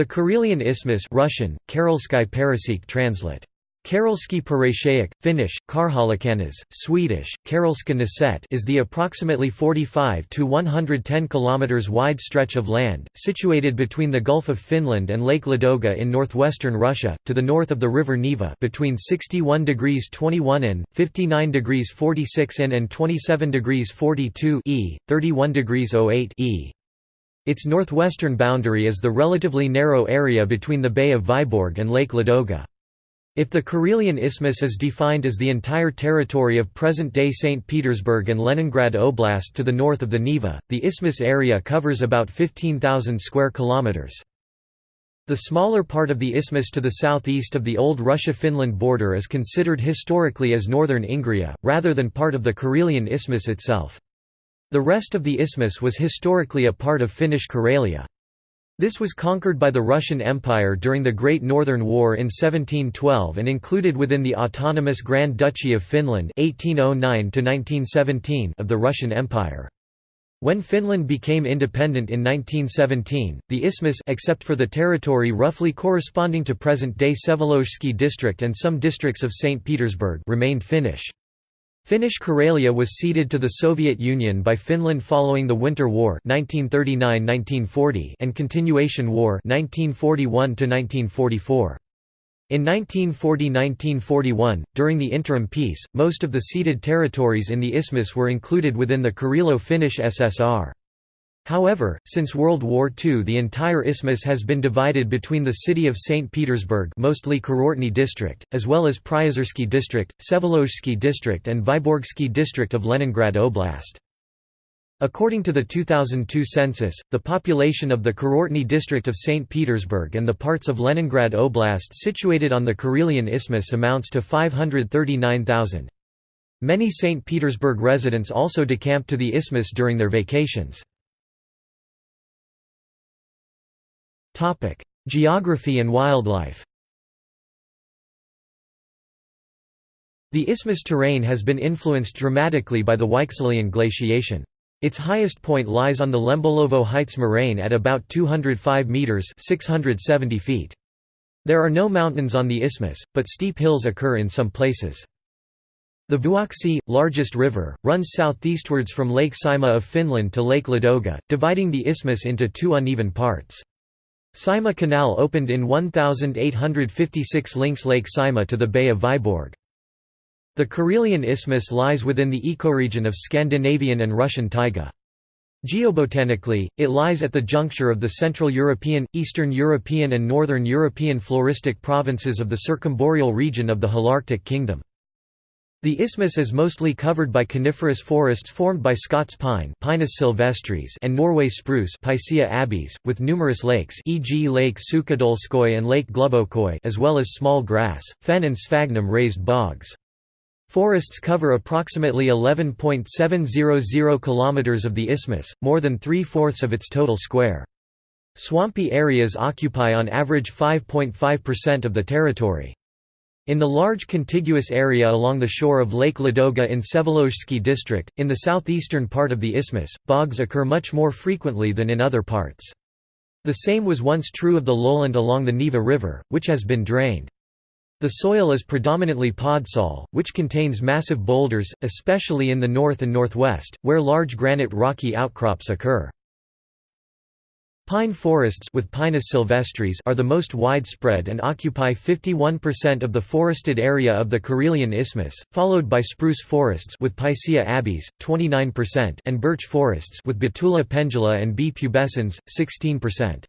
The Karelian Isthmus Russian, Karelsky translate. Parashaic, Finnish, Karjalankannas, Swedish, Karelska Naset is the approximately 45 to 110 km wide stretch of land, situated between the Gulf of Finland and Lake Ladoga in northwestern Russia, to the north of the river Neva between 61 degrees 21 in, 59 degrees 46 in and 27 degrees 42 e, 31 degrees 08 e. Its northwestern boundary is the relatively narrow area between the Bay of Vyborg and Lake Ladoga. If the Karelian Isthmus is defined as the entire territory of present-day St. Petersburg and Leningrad Oblast to the north of the Neva, the isthmus area covers about 15,000 square kilometers. The smaller part of the isthmus to the southeast of the old Russia-Finland border is considered historically as northern Ingria, rather than part of the Karelian Isthmus itself. The rest of the isthmus was historically a part of Finnish Karelia. This was conquered by the Russian Empire during the Great Northern War in 1712 and included within the autonomous Grand Duchy of Finland 1809 of the Russian Empire. When Finland became independent in 1917, the isthmus except for the territory roughly corresponding to present-day Vsevolozhsky district and some districts of St. Petersburg remained Finnish. Finnish Karelia was ceded to the Soviet Union by Finland following the Winter War 1939–1940 and Continuation War 1941–1944. In 1940–1941, during the interim peace, most of the ceded territories in the isthmus were included within the Karelo-Finnish SSR. However, since World War II the entire isthmus has been divided between the city of St. Petersburg mostly Kurortny district, as well as Pryozersky district, Vsevolozhsky district and Vyborgsky district of Leningrad Oblast. According to the 2002 census, the population of the Kurortny district of St. Petersburg and the parts of Leningrad Oblast situated on the Karelian Isthmus amounts to 539,000. Many St. Petersburg residents also decamp to the isthmus during their vacations. Geography and wildlife The isthmus terrain has been influenced dramatically by the Weichselian glaciation. Its highest point lies on the Lembolovo Heights moraine at about 205 metres 670 feet. There are no mountains on the isthmus, but steep hills occur in some places. The Vuoksi, largest river, runs southeastwards from Lake Saimaa of Finland to Lake Ladoga, dividing the isthmus into two uneven parts. Saimaa Canal opened in 1856 links Lake Saimaa to the Bay of Vyborg. The Karelian Isthmus lies within the ecoregion of Scandinavian and Russian taiga. Geobotanically, it lies at the juncture of the Central European, Eastern European and Northern European floristic provinces of the circumboreal region of the Holarctic Kingdom. The isthmus is mostly covered by coniferous forests formed by Scots pine Pinus sylvestris and Norway spruce Picea abies, with numerous lakes e.g. Lake Sukhodolskoye and Lake Glubokoye as well as small grass, fen and sphagnum raised bogs. Forests cover approximately 11.700 km of the isthmus, more than three-fourths of its total square. Swampy areas occupy on average 5.5% of the territory. In the large contiguous area along the shore of Lake Ladoga in Vsevolozhsky district, in the southeastern part of the isthmus, bogs occur much more frequently than in other parts. The same was once true of the lowland along the Neva River, which has been drained. The soil is predominantly podzol, which contains massive boulders, especially in the north and northwest, where large granite rocky outcrops occur. Pine forests with Pinus sylvestris are the most widespread and occupy 51% of the forested area of the Karelian Isthmus, followed by spruce forests with Picea abies, 29% and birch forests with Betula pendula and B. pubescens, 16%.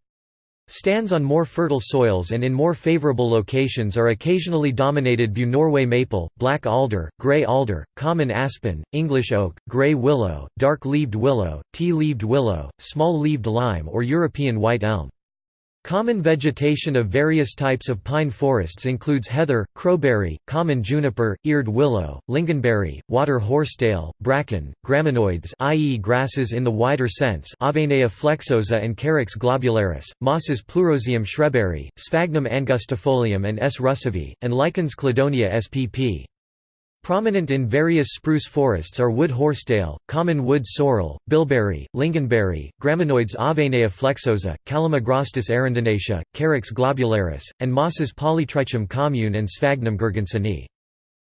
Stands on more fertile soils and in more favorable locations are occasionally dominated by Norway maple, black alder, grey alder, common aspen, English oak, grey willow, dark-leaved willow, tea-leaved willow, small-leaved lime or European white elm. Common vegetation of various types of pine forests includes heather, crowberry, common juniper, eared willow, lingonberry, water horsetail, bracken, graminoids i.e. grasses in the wider sense Avenella flexuosa and Carex globularis, mosses Pleurozium schreberi, Sphagnum angustifolium and S. russovi, and lichens Cladonia spp. Prominent in various spruce forests are wood horsetail, common wood sorrel, bilberry, lingonberry, graminoids Avenella flexuosa, Calamagrostis arundinacea, Carex globularis, and mosses Polytrichum commune and Sphagnum girgensoni.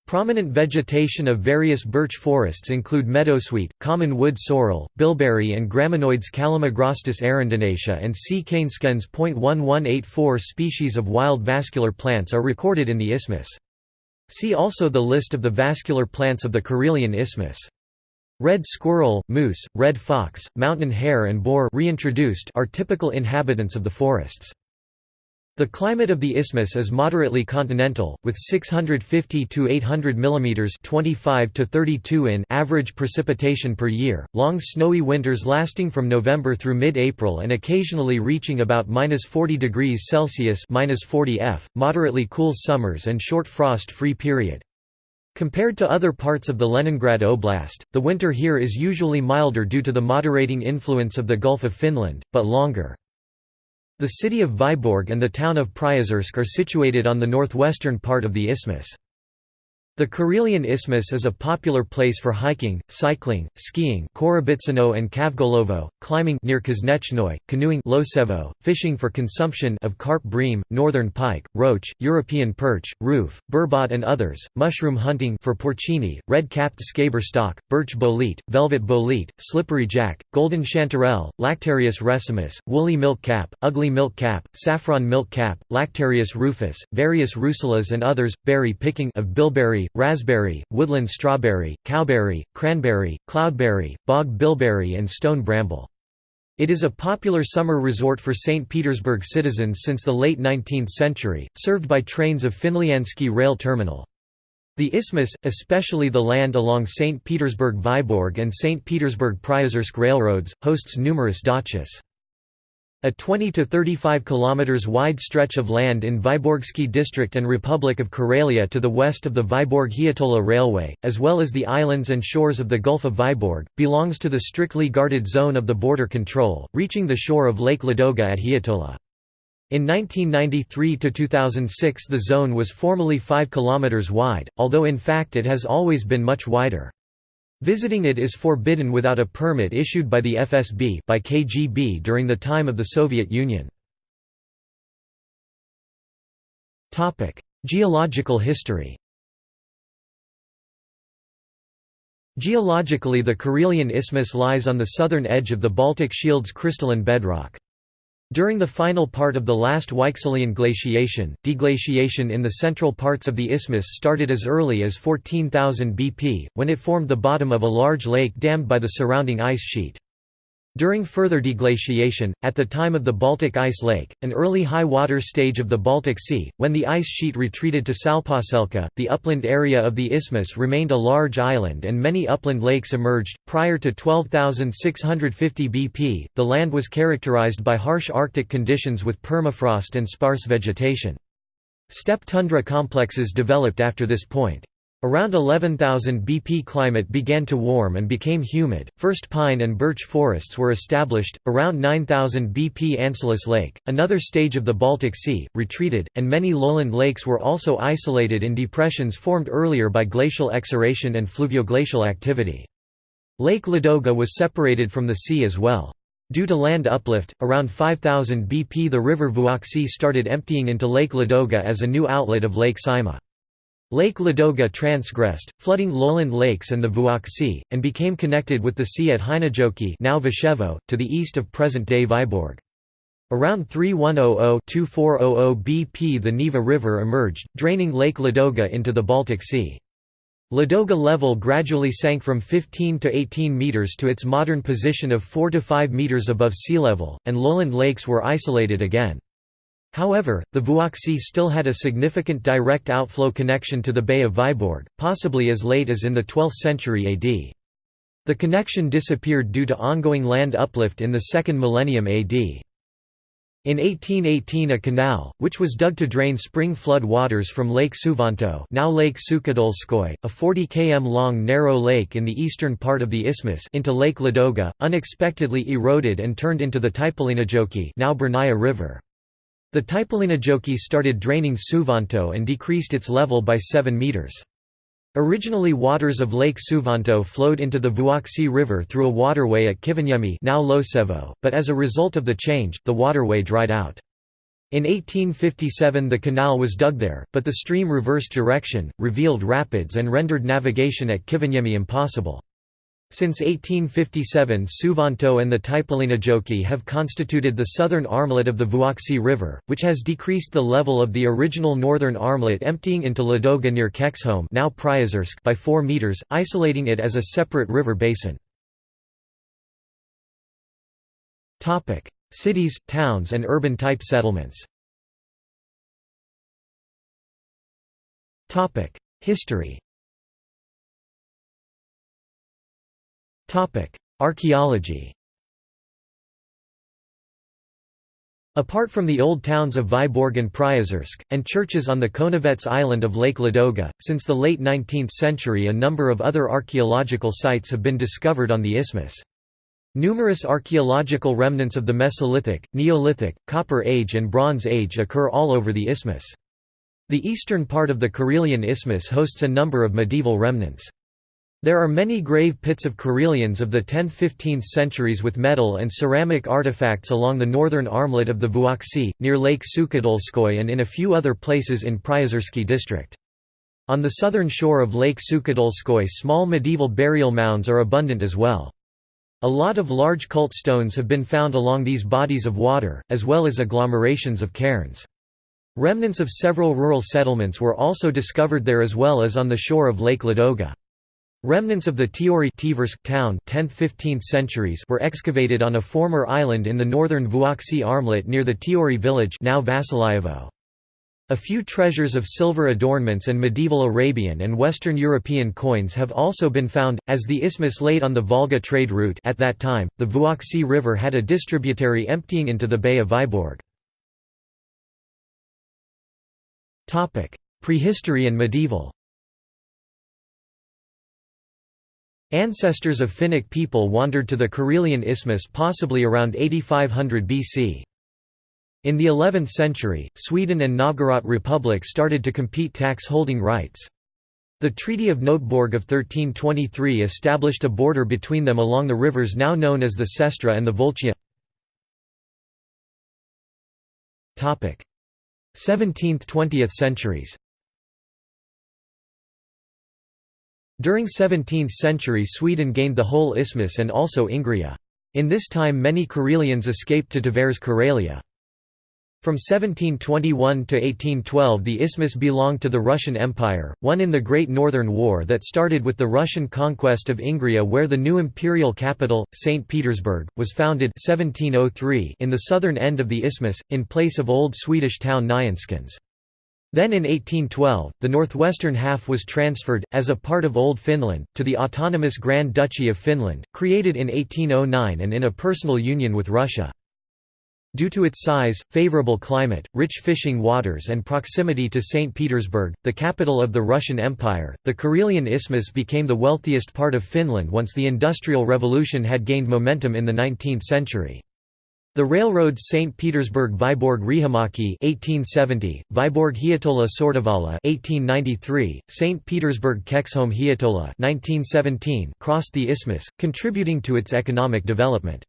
Prominent vegetation of various birch forests include meadowsweet, common wood sorrel, bilberry and graminoids Calamagrostis arundinacea and C. canescens. 1184 species of wild vascular plants are recorded in the isthmus. See also the list of the vascular plants of the Karelian Isthmus. Red squirrel, moose, red fox, mountain hare and boar reintroduced are typical inhabitants of the forests. The climate of the isthmus is moderately continental, with 650 to 800 mm 25 to 32 in average precipitation per year, long snowy winters lasting from November through mid-April and occasionally reaching about -40 degrees Celsius -40 F, moderately cool summers and short frost-free period. Compared to other parts of the Leningrad Oblast, the winter here is usually milder due to the moderating influence of the Gulf of Finland, but longer. The city of Vyborg and the town of Priozersk are situated on the northwestern part of the isthmus. The Karelian Isthmus is a popular place for hiking, cycling, skiing and Kavgolovo, climbing near Kuznechnoi, canoeing Losevo, fishing for consumption of carp bream, northern pike, roach, European perch, ruffe, burbot and others, mushroom hunting for porcini, red-capped scaber stalk, birch bolete, velvet bolete, slippery jack, golden chanterelle, Lactarius resimus, woolly milk cap, ugly milk cap, saffron milk cap, Lactarius rufus, various russulas and others, berry picking of bilberry, raspberry, woodland strawberry, cowberry, cranberry, cloudberry, bog bilberry and stone bramble. It is a popular summer resort for St. Petersburg citizens since the late 19th century, served by trains of Finlyandsky rail terminal. The isthmus, especially the land along St. Petersburg-Vyborg and St. Petersburg-Priozersk railroads, hosts numerous dachas. A 20 to 35 kilometers wide stretch of land in Vyborgsky district and Republic of Karelia to the west of the Vyborg-Hietola Railway, as well as the islands and shores of the Gulf of Vyborg, belongs to the strictly guarded zone of the border control, reaching the shore of Lake Ladoga at Hietola. In 1993–2006 the zone was formally 5 km wide, although in fact it has always been much wider. Visiting it is forbidden without a permit issued by the FSB by KGB during the time of the Soviet Union. Geological history Geologically the Karelian Isthmus lies on the southern edge of the Baltic Shield's crystalline bedrock. During the final part of the last Weichselian glaciation, deglaciation in the central parts of the isthmus started as early as 14,000 BP, when it formed the bottom of a large lake dammed by the surrounding ice sheet. During further deglaciation, at the time of the Baltic Ice Lake, an early high water stage of the Baltic Sea, when the ice sheet retreated to Salpausselkä, the upland area of the isthmus remained a large island and many upland lakes emerged. Prior to 12,650 BP, the land was characterized by harsh Arctic conditions with permafrost and sparse vegetation. Steppe tundra complexes developed after this point. Around 11,000 BP climate began to warm and became humid, first pine and birch forests were established, around 9,000 BP Ancylus Lake, another stage of the Baltic Sea, retreated, and many lowland lakes were also isolated in depressions formed earlier by glacial exaration and fluvioglacial activity. Lake Ladoga was separated from the sea as well. Due to land uplift, around 5000 BP the river Vuoksi started emptying into Lake Ladoga as a new outlet of Lake Saimaa. Lake Ladoga transgressed, flooding lowland lakes and the Vuoksi, and became connected with the sea at Heinojoki now Vishevo, to the east of present-day Vyborg. Around 3100–2400 BP the Neva River emerged, draining Lake Ladoga into the Baltic Sea. Ladoga level gradually sank from 15 to 18 meters to its modern position of 4 to 5 meters above sea level, and lowland lakes were isolated again. However, the Vuoksi still had a significant direct outflow connection to the Bay of Vyborg, possibly as late as in the 12th century AD. The connection disappeared due to ongoing land uplift in the second millennium AD. In 1818 a canal, which was dug to drain spring flood waters from Lake Suvanto now Lake Sukhodolskoy, a 40 km long narrow lake in the eastern part of the isthmus into Lake Ladoga, unexpectedly eroded and turned into the Taipaleenjoki now Burnaya River. The Taipaleenjoki started draining Suvanto and decreased its level by 7 meters. Originally waters of Lake Suvanto flowed into the Vuoksi River through a waterway at Kiviniemi now Losevo, but as a result of the change, the waterway dried out. In 1857 the canal was dug there, but the stream reversed direction, revealed rapids and rendered navigation at Kiviniemi impossible. Since 1857 Suvanto and the Taipaleenjoki have constituted the southern armlet of the Vuoksi River, which has decreased the level of the original northern armlet emptying into Ladoga near Kexholm now by 4 metres, isolating it as a separate river basin. Cities, towns and urban-type settlements. History Archaeology Apart from the old towns of Vyborg and Priozersk, and churches on the Konevets island of Lake Ladoga, since the late 19th century a number of other archaeological sites have been discovered on the isthmus. Numerous archaeological remnants of the Mesolithic, Neolithic, Copper Age and Bronze Age occur all over the isthmus. The eastern part of the Karelian Isthmus hosts a number of medieval remnants. There are many grave pits of Karelians of the 10–15th centuries with metal and ceramic artifacts along the northern armlet of the Vuoksi, near Lake Sukhodolskoye and in a few other places in Priozersky district. On the southern shore of Lake Sukhodolskoye small medieval burial mounds are abundant as well. A lot of large cult stones have been found along these bodies of water, as well as agglomerations of cairns. Remnants of several rural settlements were also discovered there as well as on the shore of Lake Ladoga. Remnants of the Tiori town 10th–15th centuries were excavated on a former island in the northern Vuoksi armlet near the Tiori village now. A few treasures of silver adornments and medieval Arabian and Western European coins have also been found, as the isthmus laid on the Volga trade route at that time, the Vuoksi River had a distributary emptying into the Bay of Vyborg. Prehistory and medieval Ancestors of Finnic people wandered to the Karelian Isthmus possibly around 8500 BC. In the 11th century, Sweden and Novgorod Republic started to compete tax-holding rights. The Treaty of Noteborg of 1323 established a border between them along the rivers now known as the Sestra and the Volchia. 17th–20th centuries During 17th century Sweden gained the whole isthmus and also Ingria. In this time many Karelians escaped to Tver's Karelia. From 1721 to 1812 the isthmus belonged to the Russian Empire, won in the Great Northern War that started with the Russian conquest of Ingria where the new imperial capital, St. Petersburg, was founded 1703 in the southern end of the isthmus, in place of old Swedish town Nyenskans. Then in 1812, the northwestern half was transferred, as a part of Old Finland, to the autonomous Grand Duchy of Finland, created in 1809 and in a personal union with Russia. Due to its size, favorable climate, rich fishing waters and proximity to St. Petersburg, the capital of the Russian Empire, the Karelian Isthmus became the wealthiest part of Finland once the Industrial Revolution had gained momentum in the 19th century. The railroads St. Petersburg–Vyborg Riihimäki (1870), Vyborg–Hietola Sortavala (1893), St. Petersburg–Keksholme Hietola (1917) crossed the isthmus, contributing to its economic development.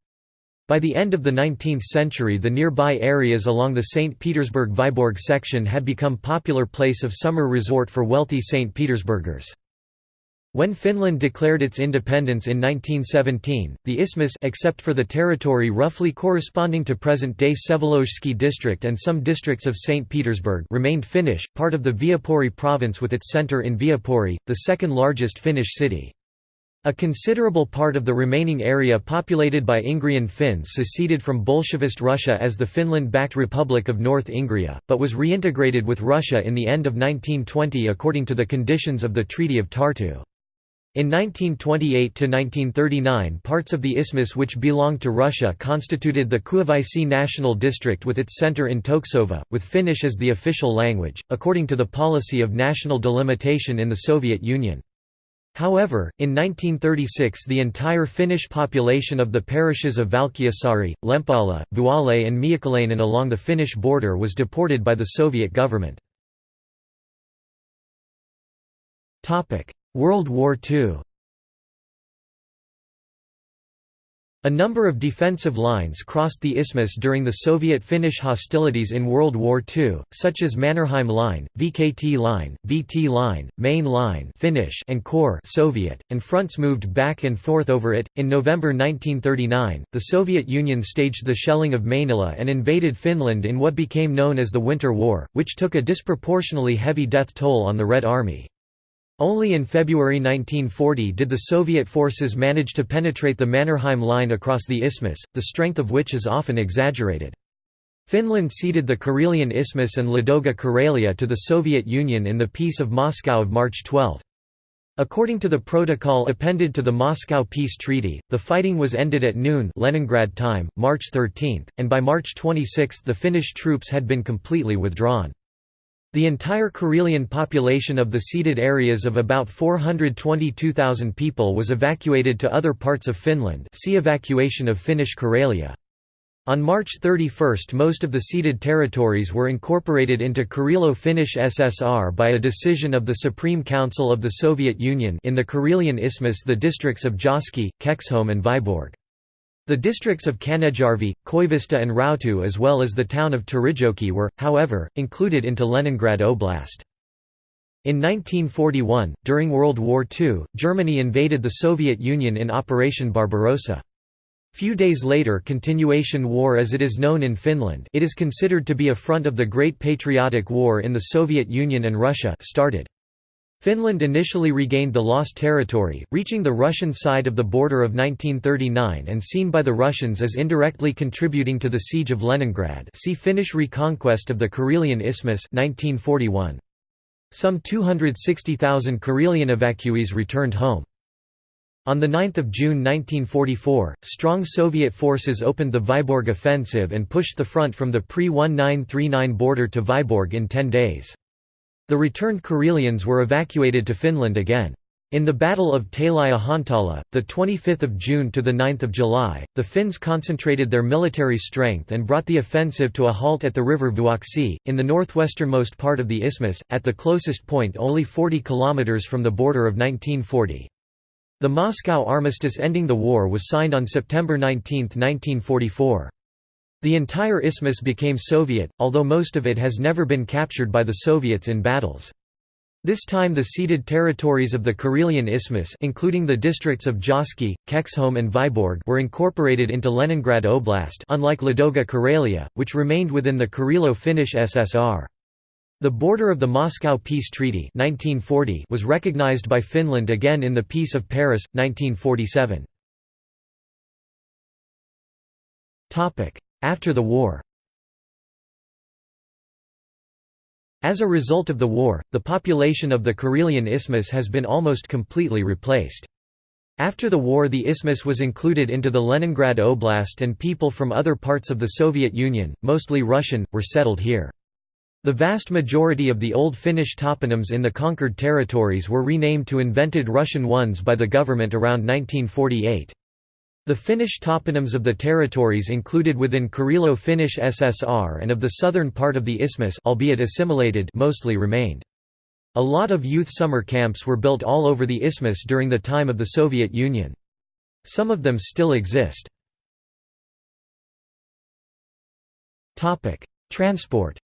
By the end of the 19th century the nearby areas along the St. Petersburg–Vyborg section had become popular place of summer resort for wealthy St. Petersburgers. When Finland declared its independence in 1917, the isthmus except for the territory roughly corresponding to present-day Vsevolozhsky district and some districts of St. Petersburg remained Finnish, part of the Viipuri province with its centre in Viipuri, the second largest Finnish city. A considerable part of the remaining area populated by Ingrian Finns seceded from Bolshevist Russia as the Finland-backed Republic of North Ingria, but was reintegrated with Russia in the end of 1920 according to the conditions of the Treaty of Tartu. In 1928–1939 parts of the isthmus which belonged to Russia constituted the Kuivozi National District with its center in Toksova, with Finnish as the official language, according to the policy of national delimitation in the Soviet Union. However, in 1936 the entire Finnish population of the parishes of Valkeasaari, Lempala, Vuole and Miehikkälä along the Finnish border was deported by the Soviet government. World War II A number of defensive lines crossed the isthmus during the Soviet-Finnish hostilities in World War II, such as Mannerheim Line, VKT Line, VT Line, Main Line Finnish and Corps Soviet, and fronts moved back and forth over it. In November 1939, the Soviet Union staged the shelling of Mainila and invaded Finland in what became known as the Winter War, which took a disproportionately heavy death toll on the Red Army. Only in February 1940 did the Soviet forces manage to penetrate the Mannerheim Line across the isthmus, the strength of which is often exaggerated. Finland ceded the Karelian Isthmus and Ladoga Karelia to the Soviet Union in the Peace of Moscow of March 12. According to the protocol appended to the Moscow Peace Treaty, the fighting was ended at noon Leningrad time, March 13, and by March 26 the Finnish troops had been completely withdrawn. The entire Karelian population of the ceded areas of about 422,000 people was evacuated to other parts of Finland see Evacuation of Finnish Karelia. On March 31 most of the ceded territories were incorporated into Karelo-Finnish SSR by a decision of the Supreme Council of the Soviet Union in the Karelian Isthmus the districts of Jyski, Kexholm and Vyborg. The districts of Kanneljärvi, Koivisto and Rautu as well as the town of Terijoki were, however, included into Leningrad Oblast. In 1941, during World War II, Germany invaded the Soviet Union in Operation Barbarossa. Few days later Continuation War as it is known in Finland it is considered to be a front of the Great Patriotic War in the Soviet Union and Russia started. Finland initially regained the lost territory, reaching the Russian side of the border of 1939 and seen by the Russians as indirectly contributing to the siege of Leningrad see Finnish reconquest of the Karelian Isthmus 1941. Some 260,000 Karelian evacuees returned home. On 9 June 1944, strong Soviet forces opened the Vyborg offensive and pushed the front from the pre-1939 border to Vyborg in ten days. The returned Karelians were evacuated to Finland again. In the Battle of Tali-Ihantala, 25 June to 9 July, the Finns concentrated their military strength and brought the offensive to a halt at the river Vuoksi, in the northwesternmost part of the isthmus, at the closest point only 40 km from the border of 1940. The Moscow armistice ending the war was signed on September 19, 1944. The entire isthmus became Soviet, although most of it has never been captured by the Soviets in battles. This time the ceded territories of the Karelian Isthmus including the districts of Jyski, Kexholm and Vyborg were incorporated into Leningrad Oblast unlike Ladoga Karelia, which remained within the Karelo-Finnish SSR. The border of the Moscow Peace Treaty 1940 was recognized by Finland again in the Peace of Paris, 1947. After the war As a result of the war, the population of the Karelian Isthmus has been almost completely replaced. After the war the isthmus was included into the Leningrad Oblast and people from other parts of the Soviet Union, mostly Russian, were settled here. The vast majority of the old Finnish toponyms in the conquered territories were renamed to invented Russian ones by the government around 1948. The Finnish toponyms of the territories included within Karelo-Finnish SSR and of the southern part of the isthmus albeit assimilated mostly remained. A lot of youth summer camps were built all over the isthmus during the time of the Soviet Union. Some of them still exist. Transport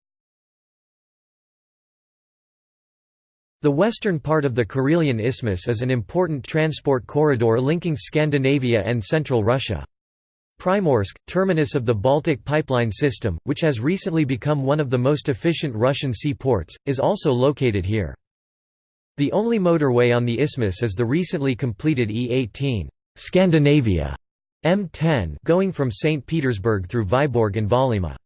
The western part of the Karelian Isthmus is an important transport corridor linking Scandinavia and central Russia. Primorsk, terminus of the Baltic pipeline system, which has recently become one of the most efficient Russian seaports, is also located here. The only motorway on the isthmus is the recently completed E18 Scandinavia M10 going from St. Petersburg through Vyborg and Vaalimaa.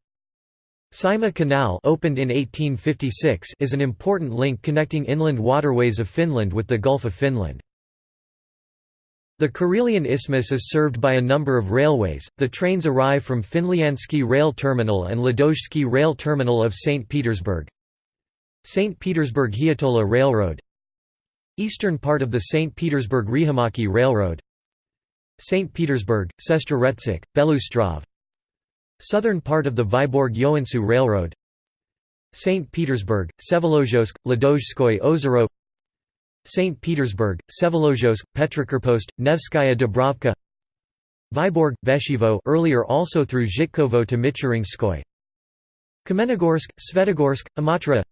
Saimaa Canal opened in 1856 is an important link connecting inland waterways of Finland with the Gulf of Finland. The Karelian Isthmus is served by a number of railways. The trains arrive from Finlyandsky Rail Terminal and Ladozhsky Rail Terminal of St. Petersburg. St. Petersburg Hiitola Railroad Eastern part of the St. Petersburg Riihimäki Railroad St. Petersburg, Sestroretsk, Belostrov Southern part of the Vyborg-Joensuu Railroad St. Petersburg, Vsevolozhsk, Ladozhskoye Ozero St. Petersburg, Vsevolozhsk, Petrokrepost, Nevskaya Dubrovka Vyborg, Veshivo earlier also through Zhitkovo to Michurinskoy Kamenogorsk, Svetogorsk, Imatra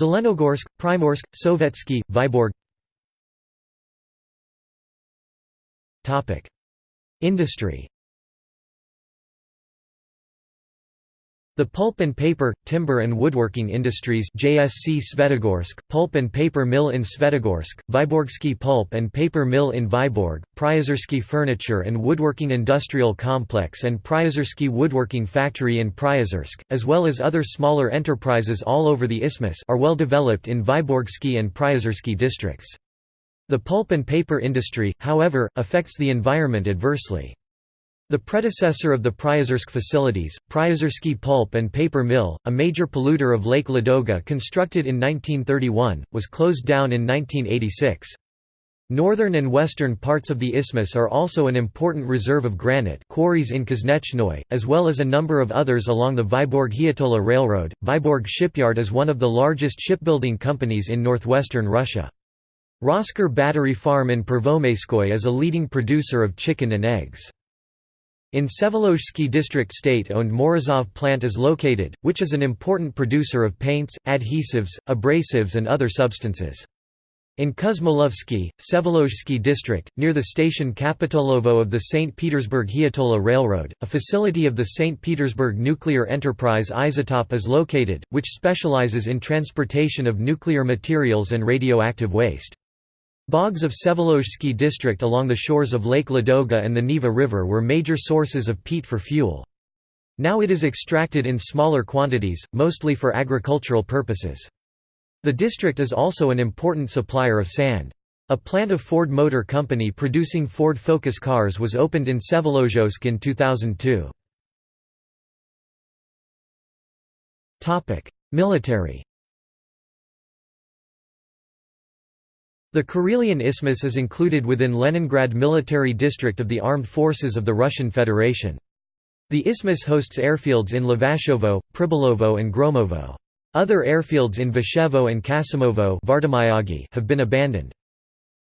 Zelenogorsk, Primorsk, Sovetsky, Vyborg Industry The pulp and paper, timber and woodworking industries JSC Svetogorsk, pulp and paper mill in Svetogorsk, Vyborgsky pulp and paper mill in Vyborg, Pryozersky furniture and woodworking industrial complex and Pryozersky woodworking factory in Priozersk, as well as other smaller enterprises all over the isthmus are well developed in Vyborgsky and Pryozersky districts. The pulp and paper industry, however, affects the environment adversely. The predecessor of the Priozersk facilities, Pryozersky Pulp and Paper Mill, a major polluter of Lake Ladoga constructed in 1931, was closed down in 1986. Northern and western parts of the isthmus are also an important reserve of granite quarries in Kuznechnoi, as well as a number of others along the Vyborg-Hietola Railroad. Vyborg Shipyard is one of the largest shipbuilding companies in northwestern Russia. Rosker Battery Farm in Pervomayskoye is a leading producer of chicken and eggs. In Vsevolozhsky district state-owned Morozov plant is located, which is an important producer of paints, adhesives, abrasives and other substances. In Kuzmolovsky, Vsevolozhsky district, near the station Kapitolovo of the St. Petersburg-Hietola Railroad, a facility of the St. Petersburg Nuclear Enterprise Izotop is located, which specializes in transportation of nuclear materials and radioactive waste. Bogs of Vsevolozhsky district along the shores of Lake Ladoga and the Neva River were major sources of peat for fuel. Now it is extracted in smaller quantities, mostly for agricultural purposes. The district is also an important supplier of sand. A plant of Ford Motor Company producing Ford Focus cars was opened in Vsevolozhsk in 2002. Military The Karelian Isthmus is included within Leningrad Military District of the Armed Forces of the Russian Federation. The isthmus hosts airfields in Levashovo, Pribylovo and Gromovo. Other airfields in Vashevo and Kasimovo have been abandoned.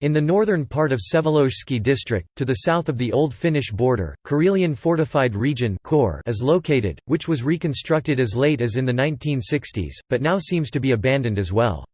In the northern part of Vsevolozhsky district, to the south of the old Finnish border, Karelian Fortified Region is located, which was reconstructed as late as in the 1960s, but now seems to be abandoned as well.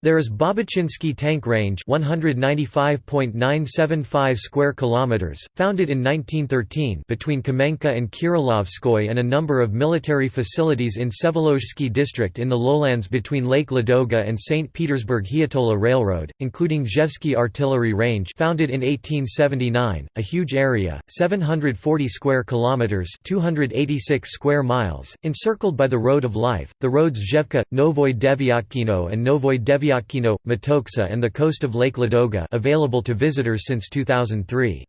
There is Babachinsky Tank Range 195.975 square kilometers, founded in 1913 between Kamenka and Kirilovskoye and a number of military facilities in Vsevolozhsky district in the lowlands between Lake Ladoga and St. Petersburg-Hietola Railroad, including Rzhevsky Artillery Range founded in 1879, a huge area, 740 square kilometers 286 square miles, encircled by the Road of Life, the roads Zhevka, Novoy Deviatkino and Novoy Devyatkino Vyatkino, Matoksa and the coast of Lake Ladoga available to visitors since 2003.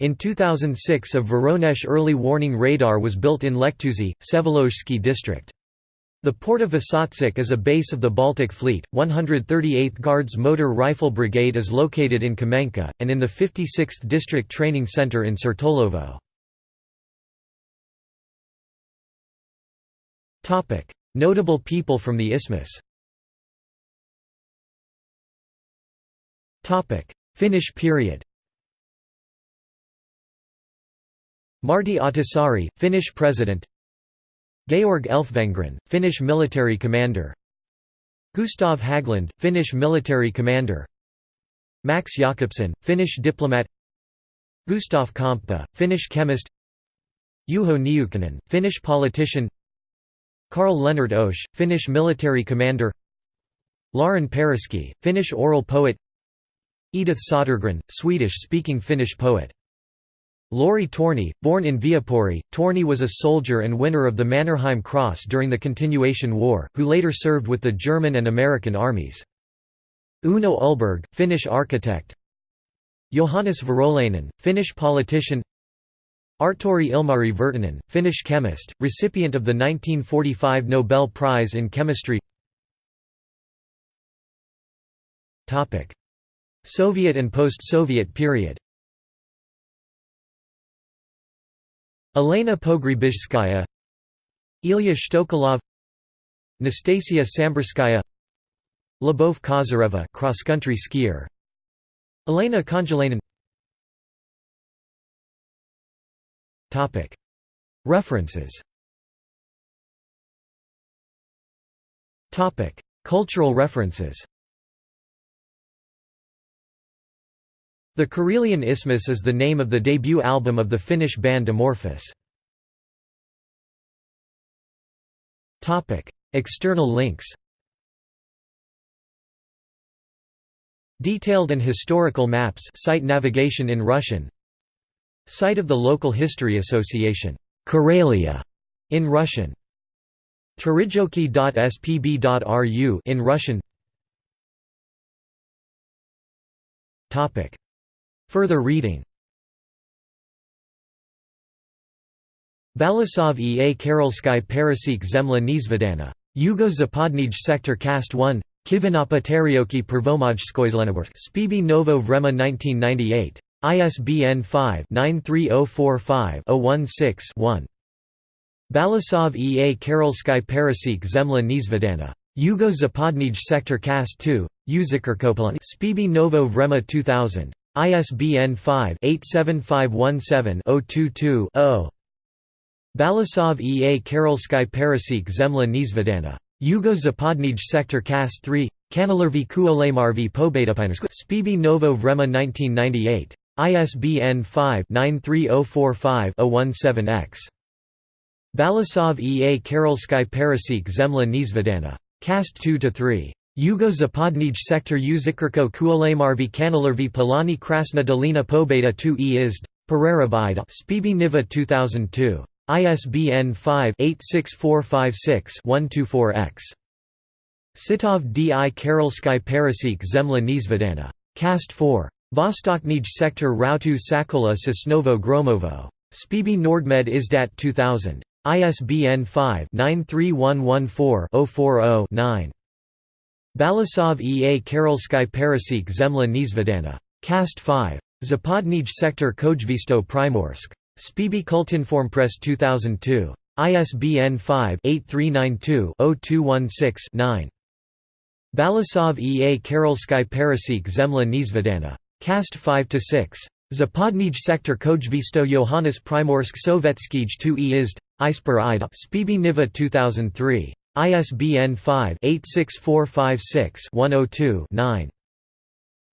In 2006 a Voronezh early warning radar was built in Lekhtusi, Vsevolozhsky district. The port of Vysotsk is a base of the Baltic Fleet, 138th Guards Motor Rifle Brigade is located in Kamenka, and in the 56th District Training Center in Sertolovo. Notable people from the isthmus Finnish period. Martti Ahtisaari, Finnish president. Georg Elfvengren, Finnish military commander. Gustav Haglund, Finnish military commander. Max Jakobson, Finnish diplomat. Gustav Komppa, Finnish chemist. Juho Niukkonen, Finnish politician. Karl Leonard Oesch, Finnish military commander. Larin Paraske, Finnish oral poet Edith Södergran, Swedish-speaking Finnish poet. Lauri Torni, born in Viipuri, Torni was a soldier and winner of the Mannerheim Cross during the Continuation War, who later served with the German and American armies. Uno Ullberg, Finnish architect Johannes Virolainen, Finnish politician Artturi Ilmari Virtanen, Finnish chemist, recipient of the 1945 Nobel Prize in Chemistry Soviet and post-Soviet period. Elena Pogrebizhskaya Ilya Shtokolov Nastasia Samborskaya Lyubov Kozyreva cross-country skier. Elena Konjalainen Topic. References. Topic. Cultural references The Karelian Isthmus is the name of the debut album of the Finnish band Amorphis. External links Detailed and historical maps site navigation in Russian Site of the Local History Association Karelia in Russian Terijoki.spb.ru in Russian Topic Further reading Balasov E. A. Karolsky Perasik Zemla Nizvedana. Yugo Zapadnij Sector Cast 1 Kivinapa Terioki Prvomaj Skoizlenaworth Spibi Novo Vrema 1998. ISBN 5-93045-016-1. Balasov E. A. Karolsky Perasik Zemla Nizvedana. Yugo Zapadnij Sector Cast 2, Uzikerkopolan Spibi Novo Vrema 2000. ISBN 5-87517-022-0. Balasov E. A. Karolsky Perasik Zemla Nizvedana. Yugo Zapadnij Sector Cast 3, Kanalervi Kuolemarvi Pobetapinsk Spibi Novo Vrema 1998. ISBN 5-93045-017-X. Balasov E. A. Karolsky Perasik Zemla Nizvedana. Cast 2–3. Yugo Zapadnij Sector Uzikerko Kuolemarvi Kanalervi Polani Krasna Dolina Pobeda 2 e Izd, Pererabida Spibi Niva 2002. ISBN 5-86456-124-X. Sitov D. I. Karelsky Perasik Zemla Nizvedana. Cast 4. Vostoknij Sector Rautu Sakola Sosnovo Gromovo. Spibi Nordmed Izdat 2000. ISBN 5-93114-040-9. Balasov E. A. Karolsky Perasik Zemla Nizvedana. Cast 5. Zapadnij Sector Kojvisto Primorsk. Spibi Kultinformpress 2002. ISBN 5-8392-0216-9. Balasov E. A. Karolsky Perasik Zemla Nizvedana. Cast 5–6. Zapadnij Sector Kojvisto Johannes Primorsk Sovetskij 2 e Izd, Ida Spibi Niva 2003. ISBN 5-86456-102-9.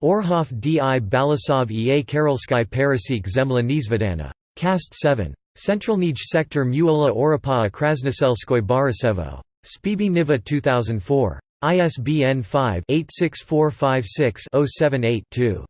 Orhov D. I. Balasov E. A. Karelsky Perasik Zemla Nizvedana. Cast 7. Centralnij Sector Muola Orapaa Krasnoselskoy Borisevo. Spibi Niva 2004. ISBN 5-86456-078-2.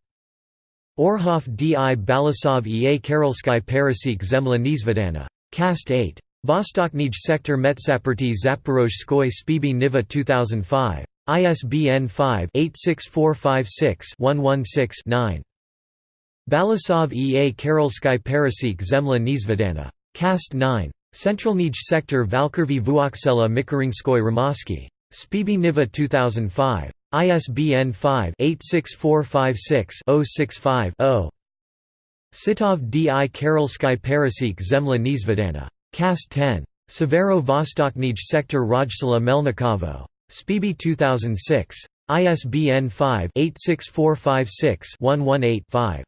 Orhov D. I. Balasov E. A. Karelsky Perasik Zemla Nizvedana. Cast 8. Vostoknij Sector Metsaperty Zaporozhskoy Spibi Niva 2005. ISBN 5-86456-116-9. Balasov E. A. Karolsky Perasik Zemla Nizvedana. Cast 9. Centralnij Sector Valkurvi Vuoksela Mikaringskoy Ramovsky. Spibi Niva 2005. ISBN 5-86456-065-0. Sitov D. I. Karolsky Perasik Zemla Nizvedana. Cast 10. Severo Vostoknij Sector Rajsala Melnikovo. Spivy 2006. ISBN 5-86456-118-5.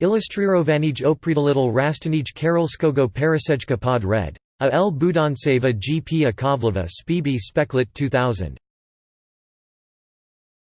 Illustrirovanje opredalitl rastanij Karolskogo parasejka pod red. A L Budanseva GP Akavleva. Spivy Speklet 2000.